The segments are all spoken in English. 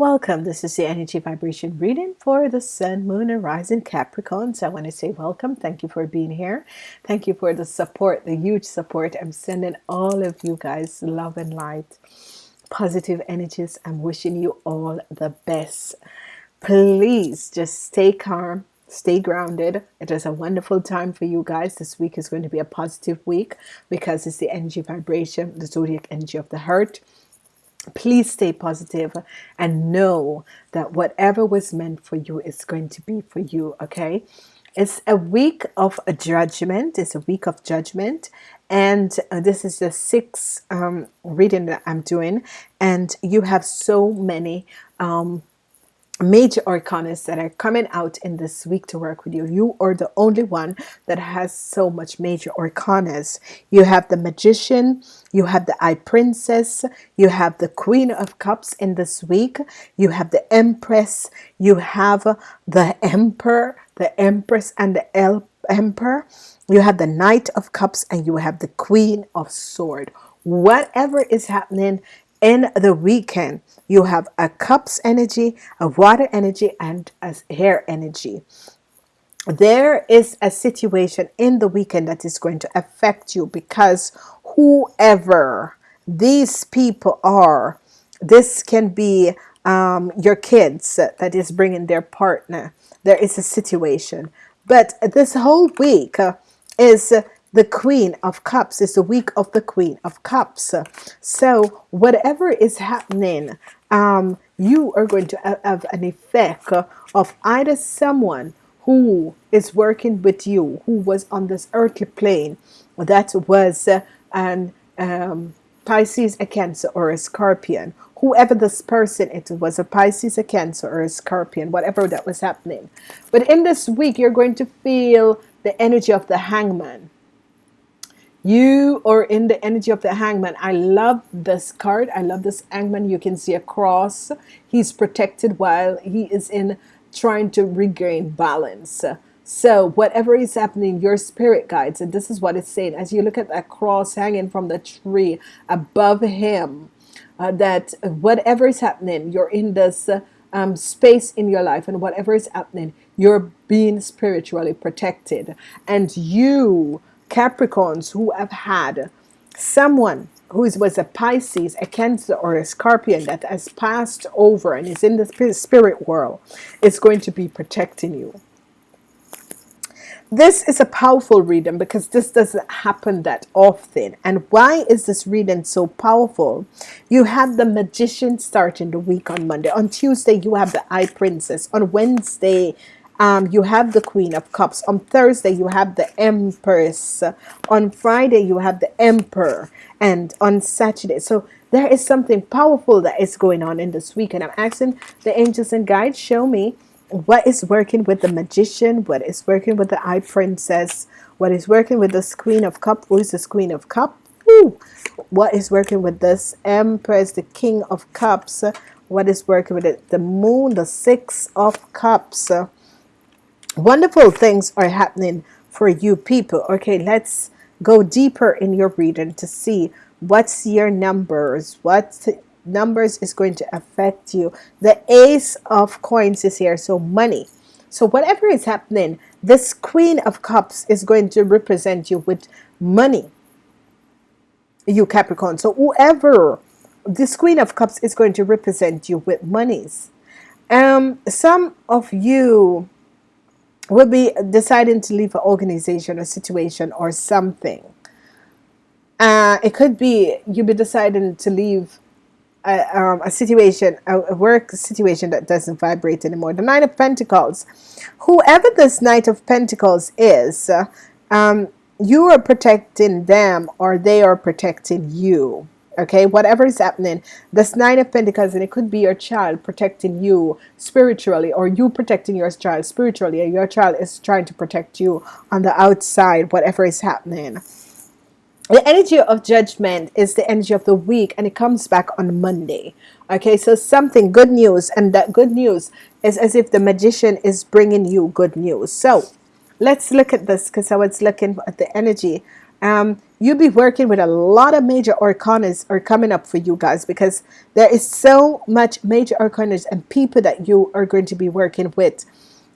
Welcome. This is the energy vibration reading for the sun, moon, and rising Capricorn. So I want to say welcome. Thank you for being here. Thank you for the support, the huge support. I'm sending all of you guys love and light, positive energies. I'm wishing you all the best. Please just stay calm, stay grounded. It is a wonderful time for you guys. This week is going to be a positive week because it's the energy vibration, the zodiac energy of the heart please stay positive and know that whatever was meant for you is going to be for you okay? It's a week of a judgment. It's a week of judgment. And uh, this is the sixth um, reading that I'm doing. And you have so many um, major arcanas that are coming out in this week to work with you. You are the only one that has so much major arcanas. You have the magician you have the high priestess you have the queen of cups in this week you have the empress you have the emperor the empress and the El emperor. You have the knight of cups and you have the queen of sword. Whatever is happening in the weekend you have a cups energy a water energy and a hair energy. There is a situation in the weekend that is going to affect you because whoever these people are this can be um, your kids that is bringing their partner. There is a situation. But this whole week is the Queen of Cups is the week of the Queen of Cups. So whatever is happening um, you are going to have an effect of either someone who is working with you who was on this earthly plane that was an um, Pisces a Cancer or a Scorpion. Whoever this person it was a Pisces a Cancer or a Scorpion whatever that was happening. But in this week you're going to feel the energy of the hangman you are in the energy of the hangman. I love this card. I love this hangman. You can see a cross. He's protected while he is in trying to regain balance. So whatever is happening your spirit guides and this is what it's saying. As you look at that cross hanging from the tree above him uh, that whatever is happening you're in this uh, um, space in your life and whatever is happening you're being spiritually protected. And you Capricorns who have had someone who was a Pisces, a Cancer, or a Scorpion that has passed over and is in the spirit world is going to be protecting you. This is a powerful reading because this doesn't happen that often. And why is this reading so powerful? You have the Magician starting the week on Monday. On Tuesday, you have the High Priestess. On Wednesday, um, you have the Queen of Cups. On Thursday, you have the Empress. On Friday, you have the Emperor. And on Saturday, so there is something powerful that is going on in this week. And I'm asking the angels and guides, show me what is working with the Magician, what is working with the High Priestess, what is working with this Queen of Cups, who is this Queen of Cups? What is working with this Empress, the King of Cups? What is working with it? The Moon, the Six of Cups wonderful things are happening for you people. Okay let's go deeper in your reading to see what's your numbers. What numbers is going to affect you? The ace of coins is here so money. So whatever is happening this queen of cups is going to represent you with money. You Capricorn so whoever this queen of cups is going to represent you with monies. Um some of you will be deciding to leave an organization or situation or something. Uh, it could be you'll be deciding to leave a, um, a situation a, work situation that doesn't vibrate anymore. The Nine of Pentacles. Whoever this Knight of Pentacles is um, you are protecting them or they are protecting you okay? Whatever is happening this nine of Pentacles and it could be your child protecting you spiritually or you protecting your child spiritually or your child is trying to protect you on the outside whatever is happening. The energy of judgment is the energy of the week and it comes back on Monday okay? So something good news and that good news is as if the magician is bringing you good news. So let's look at this because I was looking at the energy. Um, you'll be working with a lot of major arcanas are coming up for you guys because there is so much major arcanas and people that you are going to be working with.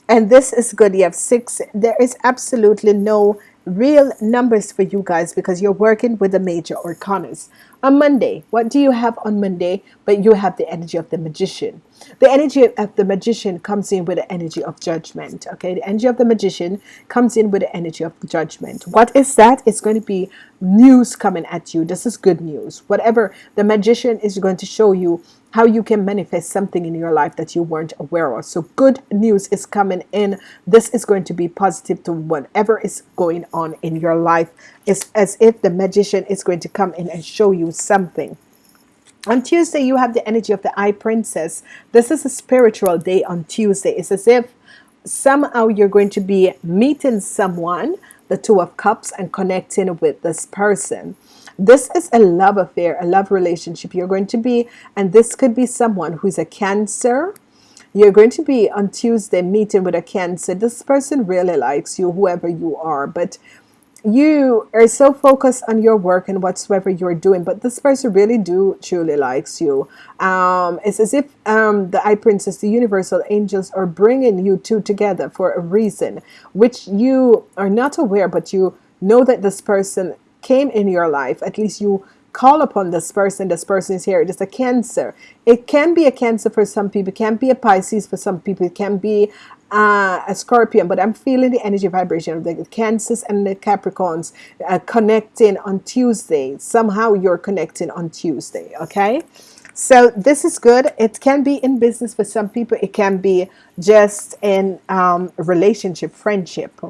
And this is good. You have six. There is absolutely no real numbers for you guys because you're working with the major arcanas on Monday what do you have on Monday? But you have the energy of the magician. The energy of the magician comes in with the energy of judgment okay? The energy of the magician comes in with the energy of judgment. What is that? It's going to be news coming at you. This is good news. Whatever the magician is going to show you how you can manifest something in your life that you weren't aware of. So good news is coming in. This is going to be positive to whatever is going on in your life it's as if the magician is going to come in and show you something. On Tuesday you have the energy of the high priestess. This is a spiritual day on Tuesday. It's as if somehow you're going to be meeting someone the two of cups and connecting with this person. This is a love affair a love relationship. You're going to be and this could be someone who's a cancer. You're going to be on Tuesday meeting with a cancer. This person really likes you whoever you are but you are so focused on your work and whatsoever you're doing but this person really do truly likes you. Um, it's as if um, the high priestess the universal angels are bringing you two together for a reason which you are not aware but you know that this person came in your life. At least you call upon this person. This person is here. It is a cancer. It can be a cancer for some people. It can be a Pisces for some people. It can be uh, a scorpion but I'm feeling the energy vibration of the cancers and the Capricorns uh, connecting on Tuesday. Somehow you're connecting on Tuesday okay? So this is good. It can be in business for some people. It can be just in um, relationship friendship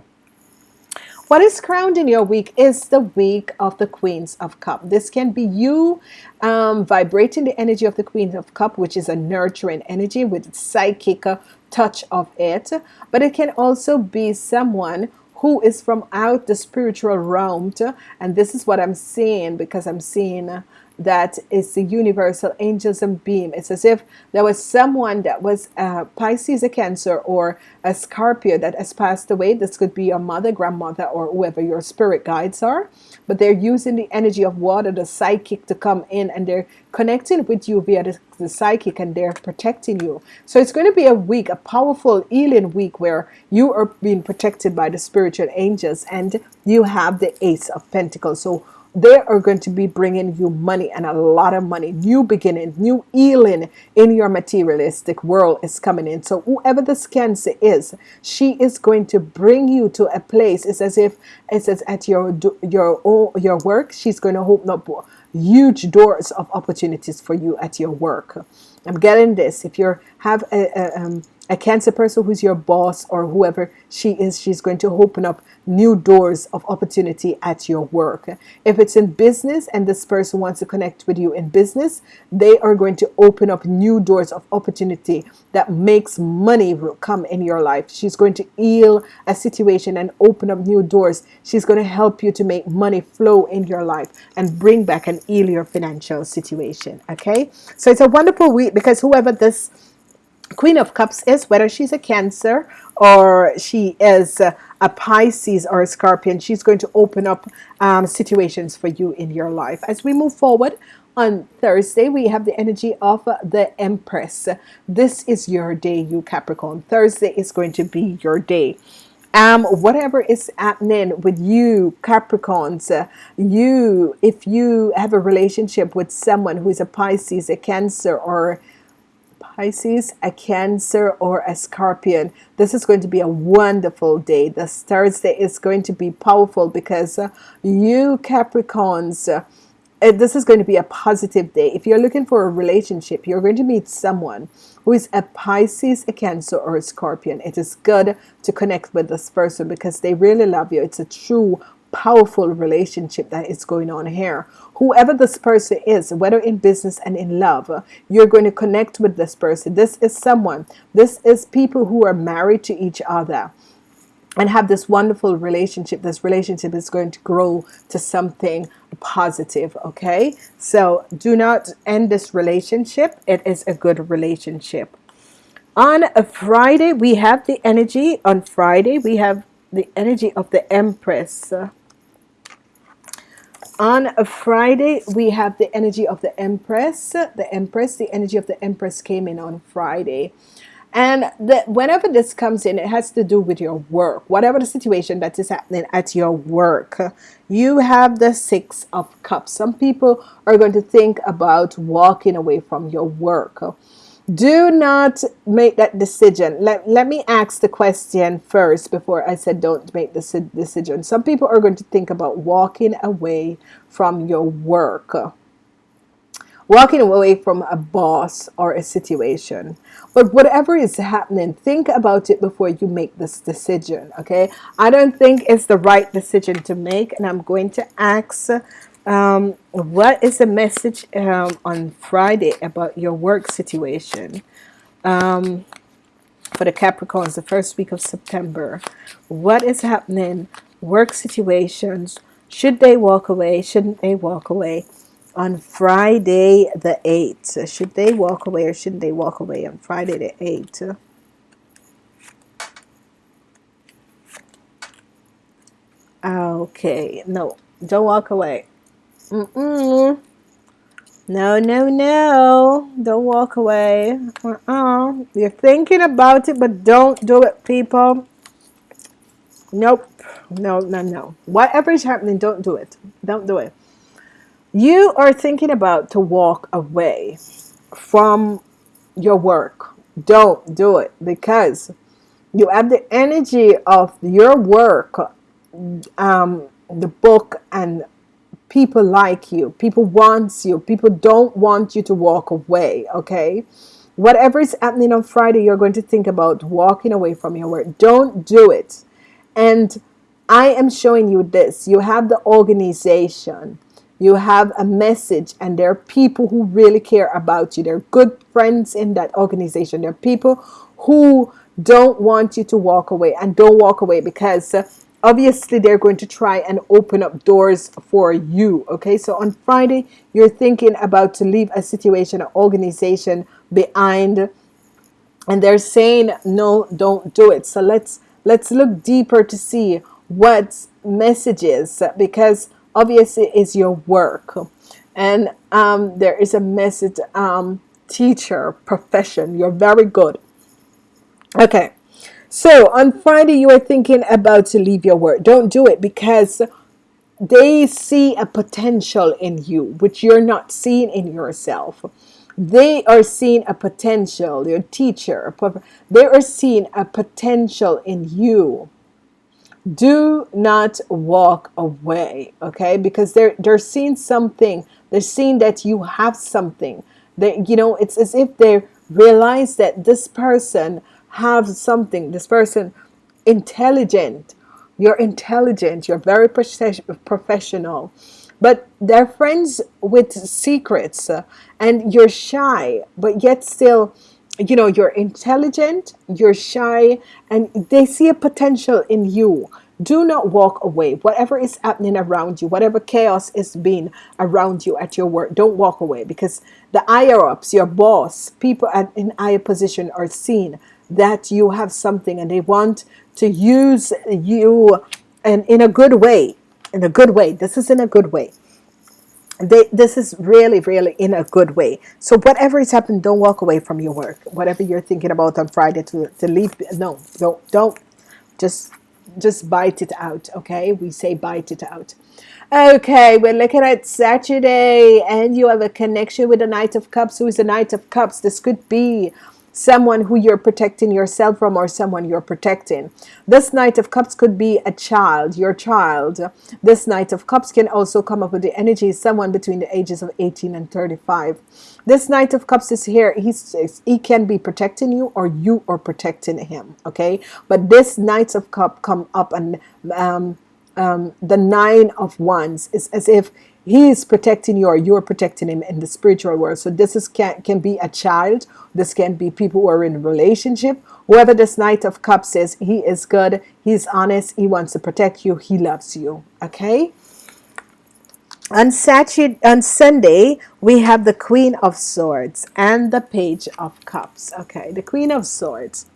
what is crowned in your week is the week of the Queens of Cup. This can be you um, vibrating the energy of the Queen of Cup, which is a nurturing energy with psychic touch of it. But it can also be someone who is from out the spiritual realm. And this is what I'm seeing because I'm seeing that is the universal angels and beam. It's as if there was someone that was a Pisces a cancer or a Scorpio that has passed away. This could be your mother grandmother or whoever your spirit guides are. But they're using the energy of water the psychic to come in and they're connecting with you via the, the psychic and they're protecting you. So it's going to be a week a powerful healing week where you are being protected by the spiritual angels and you have the ace of pentacles. So they are going to be bringing you money and a lot of money new beginning new healing in your materialistic world is coming in. So whoever this cancer is she is going to bring you to a place. It's as if it says at your your your work she's going to open up huge doors of opportunities for you at your work. I'm getting this. If you have a, a um, a cancer person who's your boss or whoever she is she's going to open up new doors of opportunity at your work. If it's in business and this person wants to connect with you in business they are going to open up new doors of opportunity that makes money come in your life. She's going to heal a situation and open up new doors. She's going to help you to make money flow in your life and bring back an heal your financial situation okay? So it's a wonderful week because whoever this Queen of Cups is, whether she's a Cancer or she is a Pisces or a Scorpion, she's going to open up um, situations for you in your life. As we move forward, on Thursday, we have the energy of the Empress. This is your day, you Capricorn. Thursday is going to be your day. Um, whatever is happening with you Capricorns, uh, you, if you have a relationship with someone who is a Pisces, a Cancer, or Pisces, a Cancer, or a Scorpion. This is going to be a wonderful day. This Thursday is going to be powerful because uh, you Capricorns, uh, this is going to be a positive day. If you're looking for a relationship, you're going to meet someone who is a Pisces, a Cancer, or a Scorpion. It is good to connect with this person because they really love you. It's a true powerful relationship that is going on here. Whoever this person is whether in business and in love you're going to connect with this person. This is someone. This is people who are married to each other and have this wonderful relationship. This relationship is going to grow to something positive okay? So do not end this relationship. It is a good relationship. On a Friday we have the energy. On Friday we have the energy of the Empress on a Friday we have the energy of the Empress. The Empress the energy of the Empress came in on Friday. And the, whenever this comes in it has to do with your work. Whatever the situation that is happening at your work you have the six of cups. Some people are going to think about walking away from your work do not make that decision. Let, let me ask the question first before I said don't make this decision. Some people are going to think about walking away from your work. Walking away from a boss or a situation. But whatever is happening think about it before you make this decision okay? I don't think it's the right decision to make and I'm going to ask um, what is the message um, on Friday about your work situation? Um, for the Capricorns the first week of September what is happening? Work situations should they walk away shouldn't they walk away? On Friday the 8th should they walk away or shouldn't they walk away on Friday the 8th okay no don't walk away Mm-mm. No, no, no. Don't walk away. Uh-uh. You're thinking about it, but don't do it, people. Nope. No, no, no. Whatever is happening, don't do it. Don't do it. You are thinking about to walk away from your work. Don't do it because you have the energy of your work, um, the book and people like you people wants you people don't want you to walk away okay? Whatever is happening on Friday you're going to think about walking away from your work. Don't do it. And I am showing you this. You have the organization. You have a message and there are people who really care about you. They're good friends in that organization. There are people who don't want you to walk away and don't walk away because obviously they're going to try and open up doors for you okay? So on Friday you're thinking about to leave a situation an organization behind and they're saying no don't do it. So let's let's look deeper to see what messages because obviously is your work. And um, there is a message um, teacher profession. You're very good. Okay so on Friday, you are thinking about to leave your work. Don't do it because they see a potential in you, which you're not seeing in yourself. They are seeing a potential, your teacher, they are seeing a potential in you. Do not walk away, okay? Because they're they're seeing something. They're seeing that you have something. That you know, it's as if they realize that this person have something this person intelligent. You're intelligent. You're very professional. But they're friends with secrets uh, and you're shy but yet still you know you're intelligent you're shy and they see a potential in you. Do not walk away. Whatever is happening around you whatever chaos is being around you at your work don't walk away because the higher ups your boss people at in higher position are seen that you have something and they want to use you and in a good way in a good way. This is in a good way. They, this is really really in a good way. So whatever is happening don't walk away from your work. Whatever you're thinking about on Friday to, to leave no don't don't. Just just bite it out okay? We say bite it out. Okay we're looking at Saturday and you have a connection with the Knight of Cups. Who is the Knight of Cups? This could be someone who you're protecting yourself from or someone you're protecting. This Knight of Cups could be a child your child. This Knight of Cups can also come up with the energy someone between the ages of 18 and 35 this Knight of Cups is here. He's he can be protecting you or you are protecting him okay? But this Knights of Cup come up and um, um, the nine of wands is as if he is protecting you or you're protecting him in the spiritual world. So this is can, can be a child. This can be people who are in relationship. Whoever this knight of cups is he is good. He's honest. He wants to protect you. He loves you. Okay? On Saturday on Sunday we have the Queen of Swords and the Page of Cups. Okay the Queen of Swords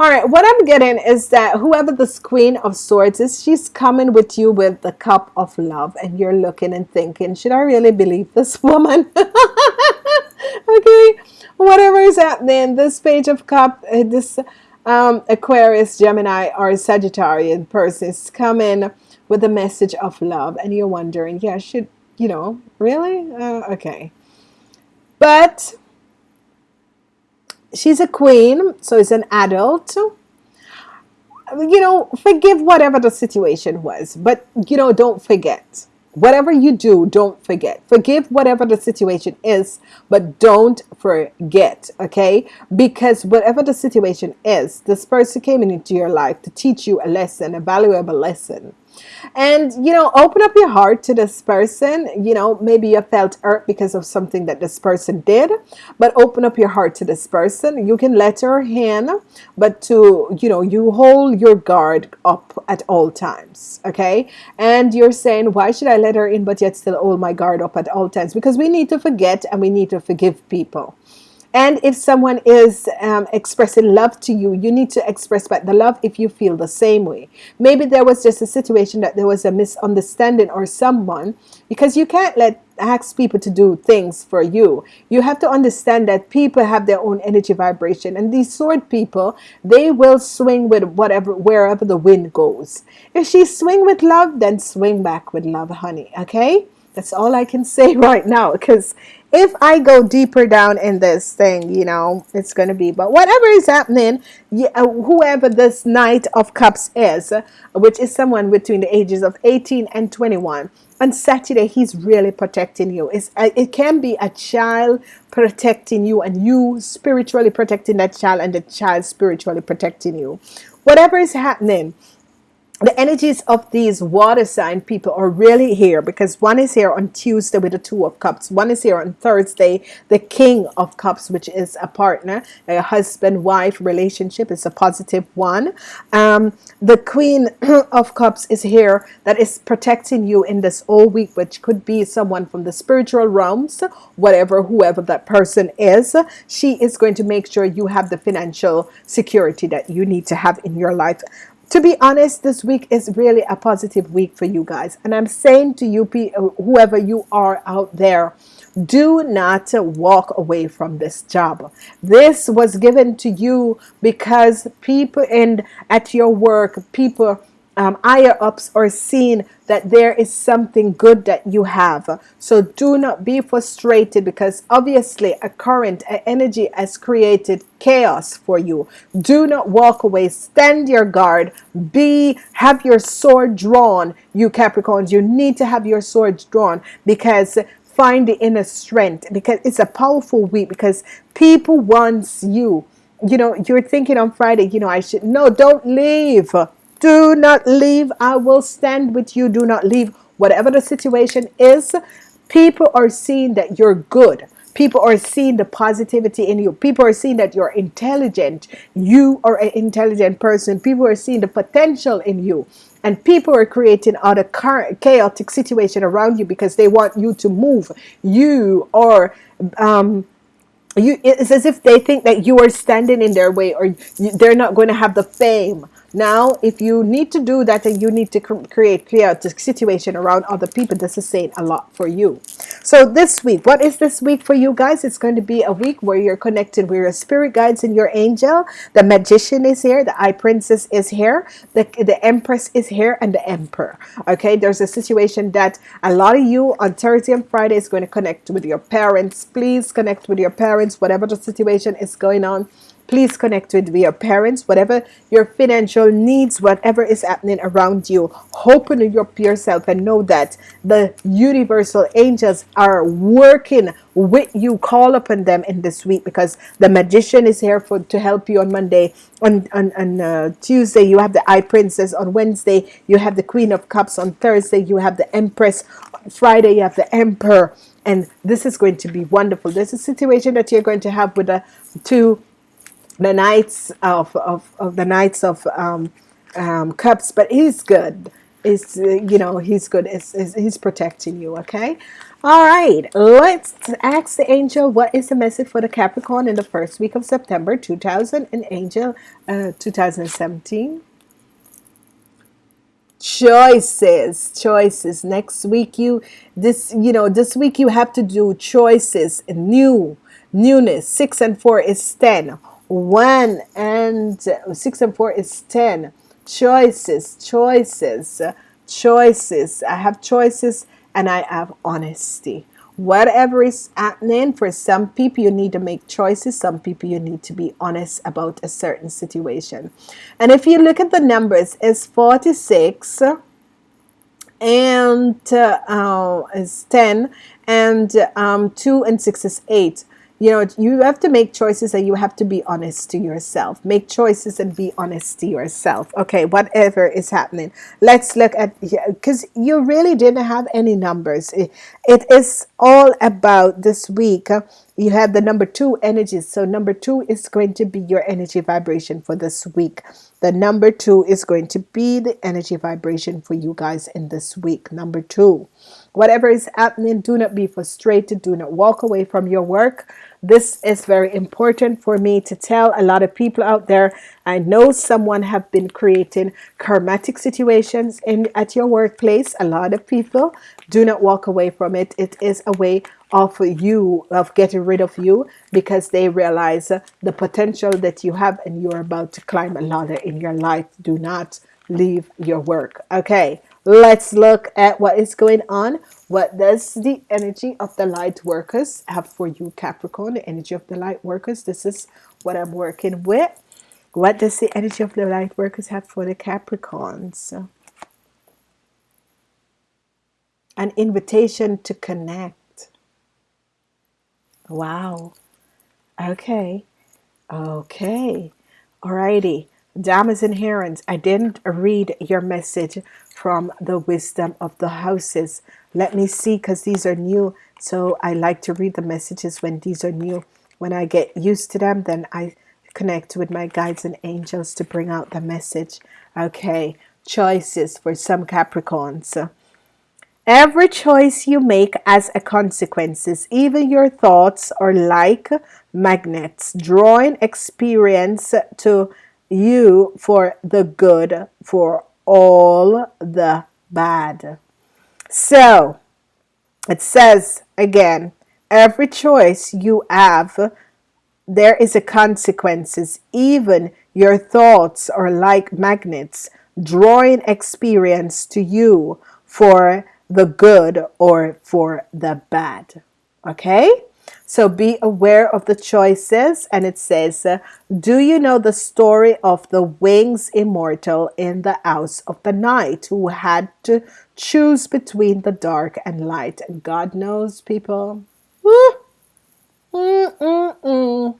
All right, what I'm getting is that whoever this Queen of Swords is, she's coming with you with the cup of love, and you're looking and thinking, should I really believe this woman? okay, whatever is happening, this page of cup, uh, this um, Aquarius, Gemini, or Sagittarian person is coming with a message of love, and you're wondering, yeah, should you know, really? Uh, okay, but she's a queen, so it's an adult. You know, forgive whatever the situation was, but you know, don't forget. Whatever you do, don't forget. Forgive whatever the situation is, but don't forget, okay? Because whatever the situation is, this person came into your life to teach you a lesson, a valuable lesson and you know open up your heart to this person. You know maybe you felt hurt because of something that this person did but open up your heart to this person. You can let her in but to you know you hold your guard up at all times okay? And you're saying why should I let her in but yet still hold my guard up at all times? Because we need to forget and we need to forgive people and if someone is um, expressing love to you, you need to express back the love if you feel the same way. Maybe there was just a situation that there was a misunderstanding or someone, because you can't let ask people to do things for you. You have to understand that people have their own energy vibration, and these sword people, they will swing with whatever wherever the wind goes. If she swing with love, then swing back with love, honey. Okay. That's all I can say right now because if I go deeper down in this thing, you know, it's going to be, but whatever is happening, uh, whoever this Knight of Cups is, which is someone between the ages of 18 and 21, on Saturday, he's really protecting you. It's, uh, it can be a child protecting you and you spiritually protecting that child and the child spiritually protecting you. Whatever is happening, the energies of these water sign people are really here because one is here on Tuesday with the two of cups. One is here on Thursday the king of cups which is a partner a husband wife relationship is a positive one. Um, the queen of cups is here that is protecting you in this whole week which could be someone from the spiritual realms whatever whoever that person is. She is going to make sure you have the financial security that you need to have in your life to be honest this week is really a positive week for you guys. And I'm saying to you uh, whoever you are out there do not walk away from this job. This was given to you because people in at your work people um, higher ups are seeing that there is something good that you have. So do not be frustrated because obviously a current a energy has created chaos for you. Do not walk away. Stand your guard. Be have your sword drawn you Capricorns. You need to have your swords drawn because find the inner strength because it's a powerful week because people wants you. You know you're thinking on Friday you know I should no don't leave do not leave. I will stand with you. Do not leave. Whatever the situation is, people are seeing that you're good. People are seeing the positivity in you. People are seeing that you're intelligent. You are an intelligent person. People are seeing the potential in you. And people are creating other chaotic situation around you because they want you to move. You are um, you it's as if they think that you are standing in their way or you, they're not going to have the fame now, if you need to do that and you need to create clear the situation around other people, this is saying a lot for you. So this week, what is this week for you guys? It's going to be a week where you're connected with your spirit guides and your angel. The magician is here. The high priestess is here. The, the empress is here and the emperor. Okay, there's a situation that a lot of you on Thursday and Friday is going to connect with your parents. Please connect with your parents, whatever the situation is going on please connect with your parents. Whatever your financial needs whatever is happening around you open up yourself and know that the universal angels are working with you. Call upon them in this week because the magician is here for to help you on Monday. On, on, on uh, Tuesday you have the high priestess. On Wednesday you have the queen of cups. On Thursday you have the empress. Friday you have the emperor. And this is going to be wonderful. There's a situation that you're going to have with the two the knights of, of, of the knights of um, um, cups but he's good. Is uh, you know he's good. Is he's protecting you okay? All right let's ask the angel what is the message for the Capricorn in the first week of September 2000 and angel uh, 2017 choices choices. Next week you this you know this week you have to do choices. New newness. Six and four is ten one and six and four is ten. Choices choices choices. I have choices and I have honesty. Whatever is happening for some people you need to make choices some people you need to be honest about a certain situation. And if you look at the numbers it's 46 and uh, uh, is 10 and um, 2 and 6 is 8 you know you have to make choices and you have to be honest to yourself. Make choices and be honest to yourself. Okay whatever is happening. Let's look at because you really didn't have any numbers. It, it is all about this week uh, you have the number two energies so number two is going to be your energy vibration for this week. The number two is going to be the energy vibration for you guys in this week. Number two whatever is happening do not be frustrated. Do not walk away from your work this is very important for me to tell a lot of people out there. I know someone have been creating karmatic situations in at your workplace. A lot of people do not walk away from it. It is a way of you of getting rid of you because they realize the potential that you have and you're about to climb a ladder in your life. Do not leave your work. Okay let's look at what is going on. What does the energy of the light workers have for you Capricorn? The energy of the light workers this is what I'm working with. What does the energy of the light workers have for the Capricorns? An invitation to connect. Wow. Okay. Okay. Alrighty damas and herons I didn't read your message from the wisdom of the houses. Let me see because these are new. So I like to read the messages when these are new. When I get used to them then I connect with my guides and angels to bring out the message. Okay choices for some Capricorns. Every choice you make as a consequences. Even your thoughts are like magnets drawing experience to you for the good for all the bad. So it says again every choice you have there is a consequences. Even your thoughts are like magnets drawing experience to you for the good or for the bad. Okay so be aware of the choices. And it says, Do you know the story of the wings immortal in the house of the night who had to choose between the dark and light? And God knows, people. Mm -mm -mm.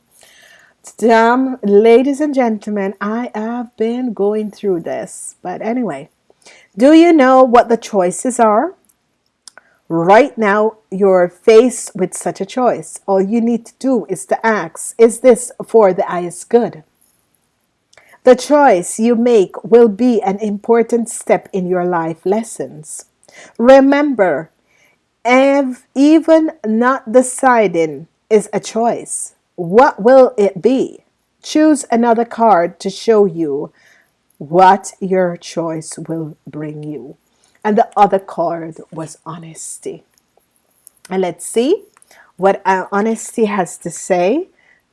Damn, ladies and gentlemen, I have been going through this. But anyway, do you know what the choices are? Right now, you're faced with such a choice. All you need to do is to ask, is this for the highest good? The choice you make will be an important step in your life lessons. Remember, even not deciding is a choice. What will it be? Choose another card to show you what your choice will bring you and the other card was honesty. And let's see what uh, honesty has to say.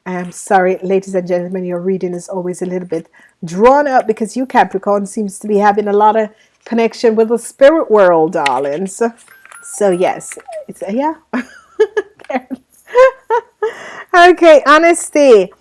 I'm sorry ladies and gentlemen your reading is always a little bit drawn up because you Capricorn seems to be having a lot of connection with the spirit world darlings. So yes it's yeah. Okay honesty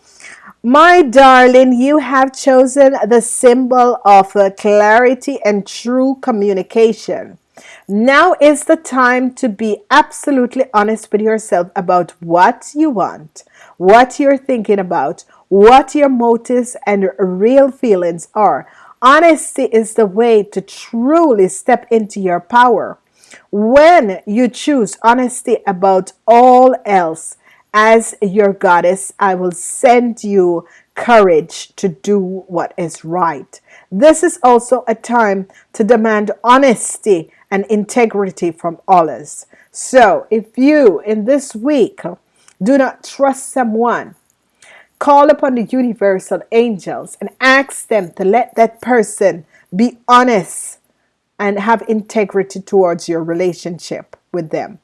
my darling, you have chosen the symbol of uh, clarity and true communication. Now is the time to be absolutely honest with yourself about what you want, what you're thinking about, what your motives and real feelings are. Honesty is the way to truly step into your power. When you choose honesty about all else, as your goddess, I will send you courage to do what is right. This is also a time to demand honesty and integrity from others. So, if you in this week do not trust someone, call upon the universal angels and ask them to let that person be honest and have integrity towards your relationship with them.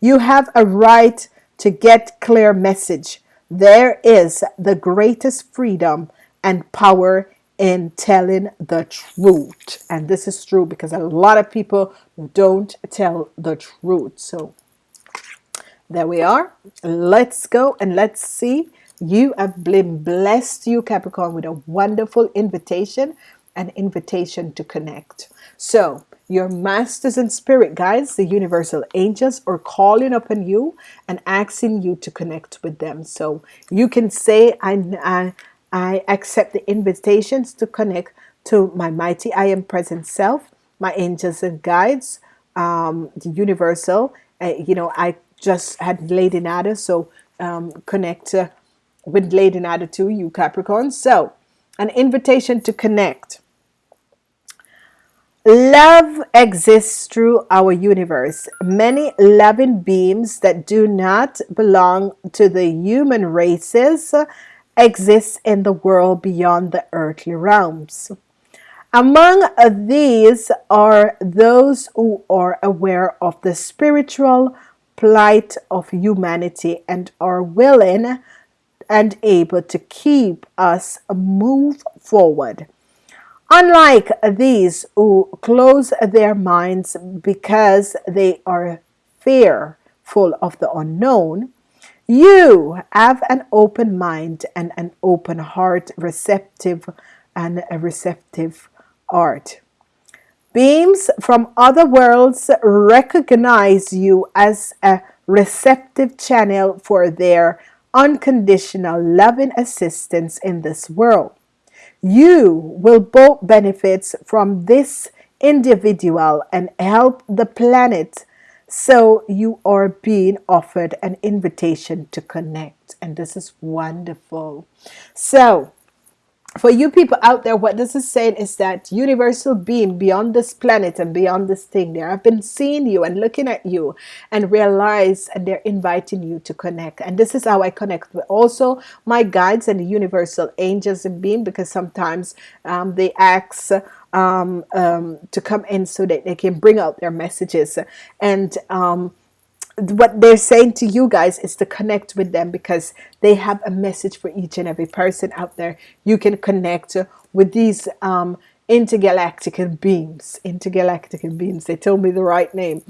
You have a right to get clear message. There is the greatest freedom and power in telling the truth. And this is true because a lot of people don't tell the truth. So there we are. Let's go and let's see. You have been blessed, you Capricorn, with a wonderful invitation, an invitation to connect. So your masters in spirit guides, the universal angels, are calling upon you and asking you to connect with them. So you can say, I, I, I accept the invitations to connect to my mighty I am present self, my angels and guides, um, the universal. Uh, you know, I just had Lady Nada, so um, connect uh, with Lady Nada too, you Capricorn. So, an invitation to connect. Love exists through our universe. Many loving beings that do not belong to the human races exist in the world beyond the earthly realms. Among these are those who are aware of the spiritual plight of humanity and are willing and able to keep us move forward. Unlike these who close their minds because they are fearful of the unknown, you have an open mind and an open heart, receptive and a receptive heart. Beams from other worlds recognize you as a receptive channel for their unconditional loving assistance in this world. You will both benefit from this individual and help the planet. So you are being offered an invitation to connect. And this is wonderful. So for you people out there, what this is saying is that universal being beyond this planet and beyond this thing there, I've been seeing you and looking at you and realize and they're inviting you to connect. And this is how I connect with also my guides and the universal angels and being because sometimes um, they ask um, um, to come in so that they can bring out their messages. And um, what they're saying to you guys is to connect with them because they have a message for each and every person out there. You can connect with these um intergalactic beams intergalactic beams they told me the right name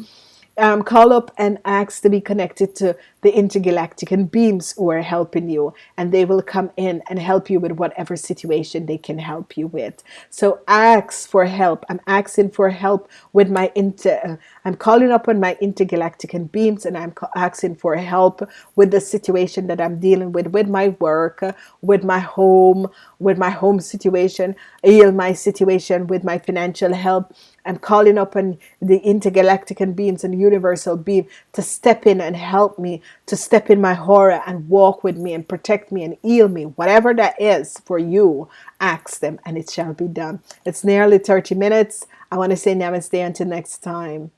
um, call up and ask to be connected to the intergalactic and beams who are helping you. And they will come in and help you with whatever situation they can help you with. So ask for help. I'm asking for help with my inter uh, I'm calling up on my intergalactic and beams and I'm asking for help with the situation that I'm dealing with with my work with my home with my home situation heal my situation with my financial help I'm calling upon the intergalactic and beings and universal being to step in and help me, to step in my horror and walk with me and protect me and heal me. Whatever that is for you, ask them and it shall be done. It's nearly 30 minutes. I want to say namaste until next time.